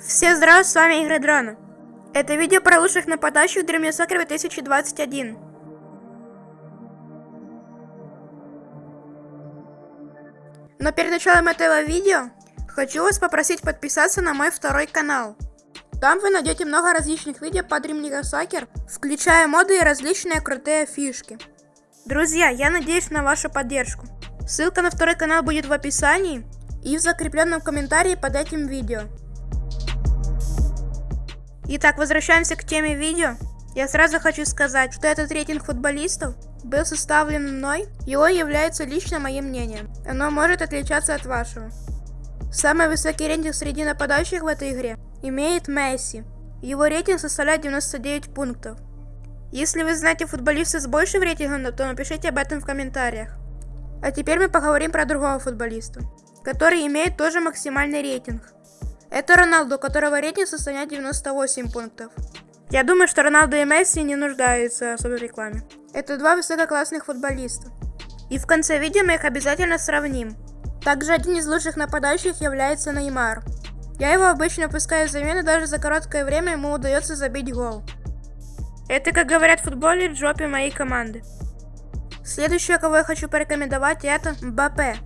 Всем здравствуйте, с вами Игры Дрона. Это видео про лучших нападающих в Soccer 2021. Но перед началом этого видео, хочу вас попросить подписаться на мой второй канал. Там вы найдете много различных видео по League Soccer, включая моды и различные крутые фишки. Друзья, я надеюсь на вашу поддержку. Ссылка на второй канал будет в описании и в закрепленном комментарии под этим видео. Итак, возвращаемся к теме видео. Я сразу хочу сказать, что этот рейтинг футболистов был составлен мной, он является лично моим мнением. Оно может отличаться от вашего. Самый высокий рейтинг среди нападающих в этой игре имеет Месси. Его рейтинг составляет 99 пунктов. Если вы знаете футболиста с большим рейтингом, то напишите об этом в комментариях. А теперь мы поговорим про другого футболиста, который имеет тоже максимальный рейтинг. Это Роналду, у которого рейтинг составляет 98 пунктов. Я думаю, что Роналду и Месси не нуждаются в рекламе. Это два высококлассных футболиста. И в конце видео мы их обязательно сравним. Также один из лучших нападающих является Неймар. Я его обычно пускаю в замену, даже за короткое время ему удается забить гол. Это, как говорят в футболе, в жопе моей команды. Следующее, кого я хочу порекомендовать, это Мбаппе.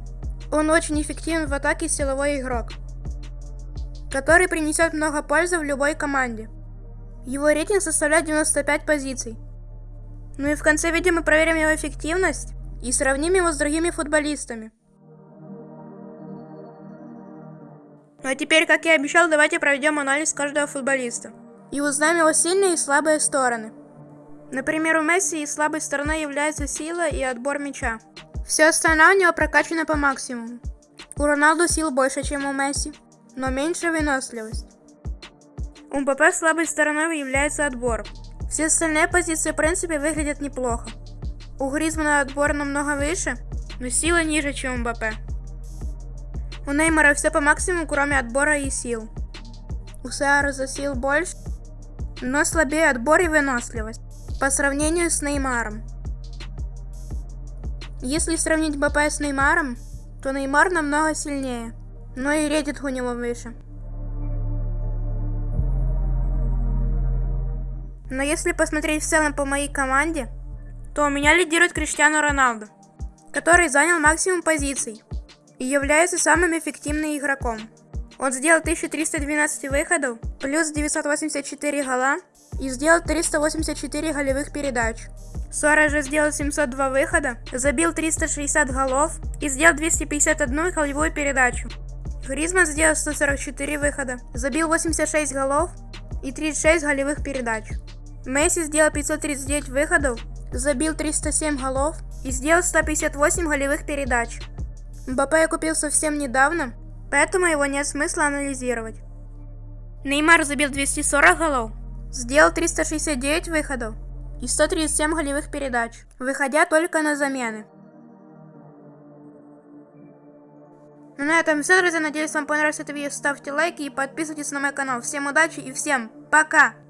Он очень эффективен в атаке силовой игрок который принесет много пользы в любой команде. Его рейтинг составляет 95 позиций. Ну и в конце видео мы проверим его эффективность и сравним его с другими футболистами. Ну а теперь, как я обещал, давайте проведем анализ каждого футболиста. И узнаем его сильные и слабые стороны. Например, у Месси слабой стороной является сила и отбор мяча. Все остальное у него прокачано по максимуму. У Роналду сил больше, чем у Месси но меньше выносливость. У МПП слабой стороной является отбор. Все остальные позиции в принципе выглядят неплохо. У Гризмана отбор намного выше, но сила ниже, чем у МБП. У Неймара все по максимуму, кроме отбора и сил. У Сааруза сил больше, но слабее отбор и выносливость по сравнению с Неймаром. Если сравнить БП с Неймаром, то Неймар намного сильнее но и рейтинг у него выше. Но если посмотреть в целом по моей команде, то у меня лидирует Криштиану Роналду, который занял максимум позиций и является самым эффективным игроком. Он сделал 1312 выходов, плюс 984 гола и сделал 384 голевых передач. Суарez же сделал 702 выхода, забил 360 голов и сделал 251 голевую передачу. Гризман сделал 144 выхода, забил 86 голов и 36 голевых передач. Месси сделал 539 выходов, забил 307 голов и сделал 158 голевых передач. Мбаппе я купил совсем недавно, поэтому его нет смысла анализировать. Неймар забил 240 голов, сделал 369 выходов и 137 голевых передач, выходя только на замены. Ну на этом все, друзья. Надеюсь, вам понравилось это видео. Ставьте лайки и подписывайтесь на мой канал. Всем удачи и всем пока!